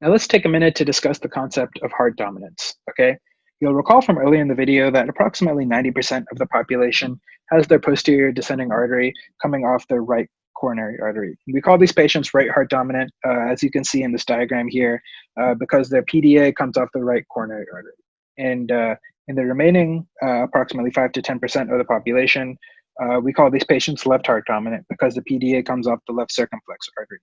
Now let's take a minute to discuss the concept of heart dominance, okay? You'll recall from earlier in the video that approximately 90% of the population has their posterior descending artery coming off their right coronary artery. We call these patients right heart dominant, uh, as you can see in this diagram here, uh, because their PDA comes off the right coronary artery. And uh, in the remaining uh, approximately 5 to 10% of the population, uh, we call these patients left heart dominant because the PDA comes off the left circumflex artery.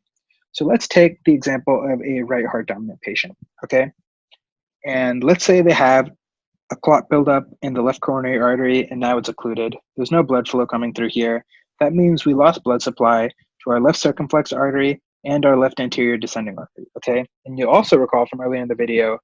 So let's take the example of a right heart dominant patient, okay? And let's say they have a clot buildup in the left coronary artery and now it's occluded. There's no blood flow coming through here. That means we lost blood supply to our left circumflex artery and our left anterior descending artery, okay? And you also recall from earlier in the video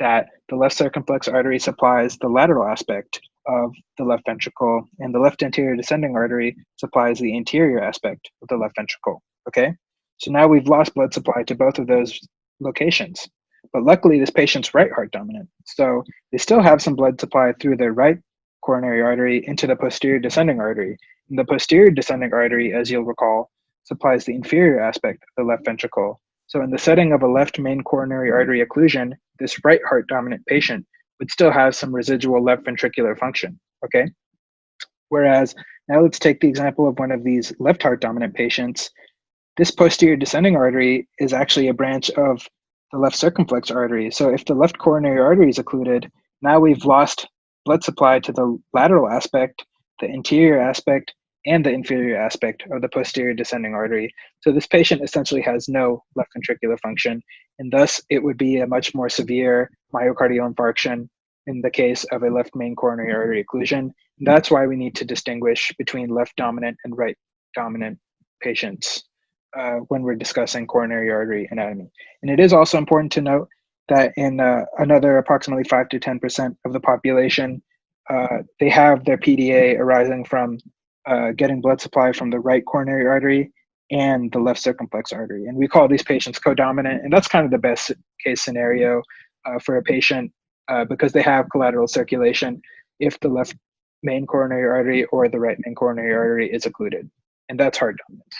that the left circumflex artery supplies the lateral aspect of the left ventricle and the left anterior descending artery supplies the anterior aspect of the left ventricle, okay? So now we've lost blood supply to both of those locations. But luckily, this patient's right heart dominant. So they still have some blood supply through their right coronary artery into the posterior descending artery. And the posterior descending artery, as you'll recall, supplies the inferior aspect of the left ventricle. So in the setting of a left main coronary artery occlusion, this right heart dominant patient would still have some residual left ventricular function, okay? Whereas now let's take the example of one of these left heart dominant patients this posterior descending artery is actually a branch of the left circumflex artery. So if the left coronary artery is occluded, now we've lost blood supply to the lateral aspect, the anterior aspect, and the inferior aspect of the posterior descending artery. So this patient essentially has no left ventricular function, and thus it would be a much more severe myocardial infarction in the case of a left main coronary artery occlusion. And that's why we need to distinguish between left dominant and right dominant patients uh, when we're discussing coronary artery anatomy. And it is also important to note that in uh, another approximately 5 to 10% of the population, uh, they have their PDA arising from uh, getting blood supply from the right coronary artery and the left circumflex artery. And we call these patients codominant, and that's kind of the best case scenario uh, for a patient uh, because they have collateral circulation if the left main coronary artery or the right main coronary artery is occluded. And that's heart dominance.